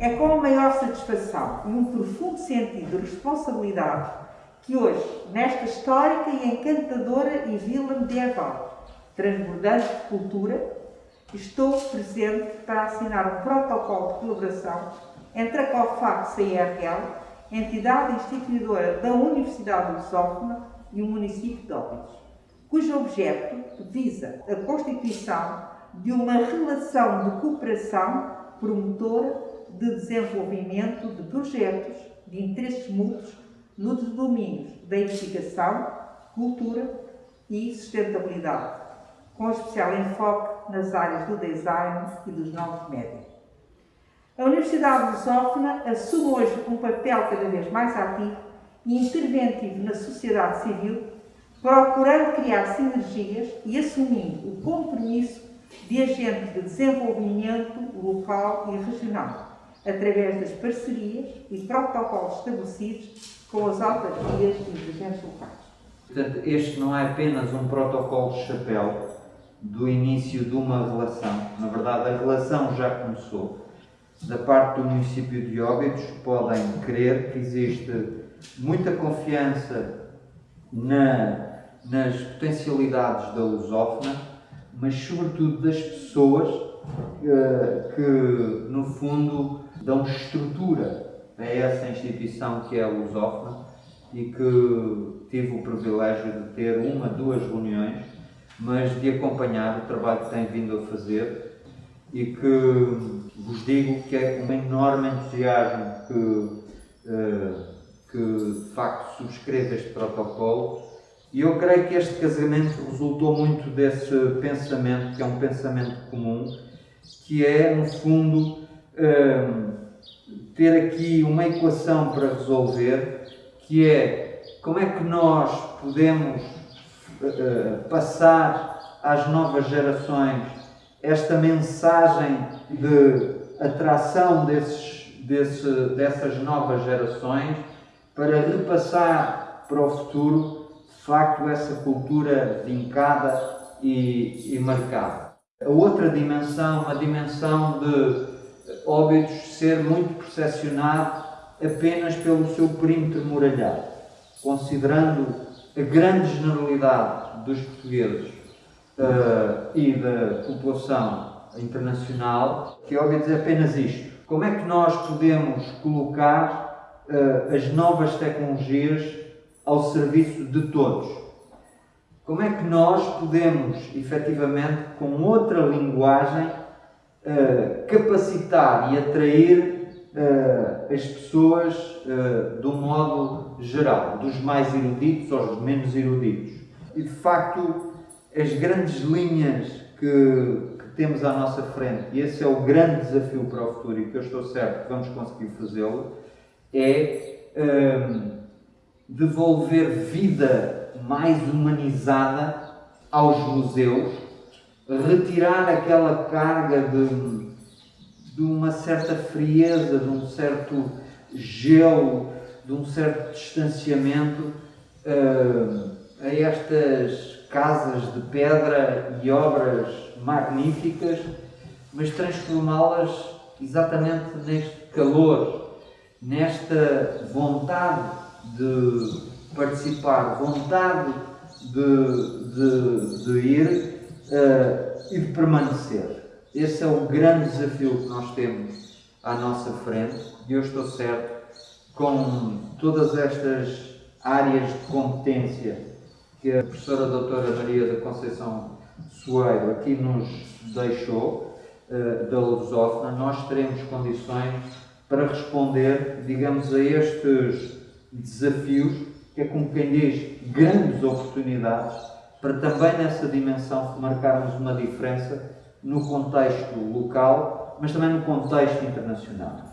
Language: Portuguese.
É com a maior satisfação e um profundo sentido de responsabilidade que hoje, nesta histórica e encantadora e vila medieval, transbordante de cultura, estou presente para assinar um protocolo de colaboração entre a COFAX a IRL, entidade instituidora da Universidade Lusófona e o município de Óbidos, cujo objeto visa a constituição de uma relação de cooperação promotora de desenvolvimento de projetos de interesses mútuos nos domínios da investigação, cultura e sustentabilidade, com especial enfoque nas áreas do design e dos novos médios. A Universidade Lusófona assume hoje um papel cada vez mais ativo e interventivo na sociedade civil, procurando criar sinergias e assumindo o compromisso de agente de desenvolvimento local e regional, através das parcerias e protocolos estabelecidos com as autarquias e os agentes locais. Portanto, este não é apenas um protocolo de chapéu do início de uma relação. Na verdade, a relação já começou. Da parte do município de Óbidos, podem crer que existe muita confiança na, nas potencialidades da lusófona, mas sobretudo das pessoas uh, que, no fundo, dão estrutura a essa instituição que é a lusófona e que tive o privilégio de ter uma, duas reuniões, mas de acompanhar o trabalho que tem vindo a fazer e que vos digo que é um enorme entusiasmo que, uh, que de facto subscreve este protocolo. E eu creio que este casamento resultou muito desse pensamento, que é um pensamento comum, que é, no fundo, um, ter aqui uma equação para resolver, que é como é que nós podemos uh, passar às novas gerações esta mensagem de atração desses, desse, dessas novas gerações para repassar para o futuro de facto essa cultura vincada e, e marcada. A outra dimensão, a dimensão de Óbidos ser muito percepcionado apenas pelo seu perímetro muralhado, considerando a grande generalidade dos portugueses uh, e da população internacional, que Óbidos é apenas isto. Como é que nós podemos colocar uh, as novas tecnologias ao serviço de todos. Como é que nós podemos, efetivamente, com outra linguagem, uh, capacitar e atrair uh, as pessoas uh, de um modo geral, dos mais eruditos aos menos eruditos? E, de facto, as grandes linhas que, que temos à nossa frente, e esse é o grande desafio para o futuro e que eu estou certo que vamos conseguir fazê-lo, é devolver vida mais humanizada aos museus, retirar aquela carga de, de uma certa frieza, de um certo gelo, de um certo distanciamento uh, a estas casas de pedra e obras magníficas, mas transformá-las exatamente neste calor, nesta vontade de participar, vontade de, de, de ir uh, e de permanecer. Esse é o grande desafio que nós temos à nossa frente e eu estou certo com todas estas áreas de competência que a professora doutora Maria da Conceição Soeiro aqui nos deixou, uh, da lusófona, nós teremos condições para responder, digamos, a estes desafios, que é como quem diz, grandes oportunidades, para também nessa dimensão marcarmos uma diferença no contexto local, mas também no contexto internacional.